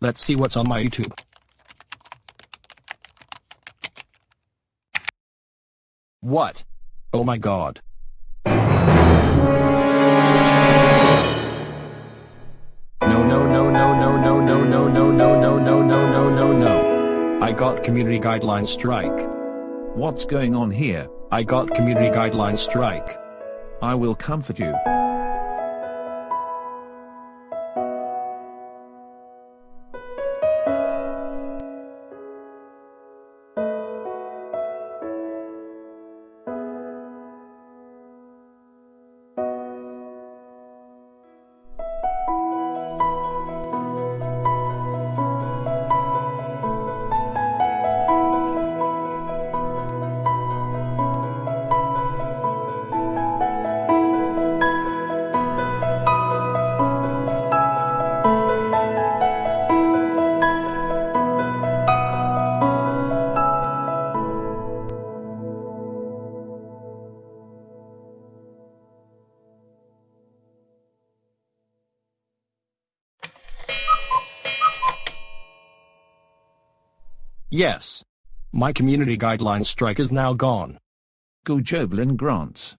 Let's see what's on my YouTube. What? Oh my god. No no no no no no no no no no no no no no no no. I got community guideline strike. What's going on here? I got community guideline strike. I will comfort you. Yes. My community guideline strike is now gone. Go Joblin Grants.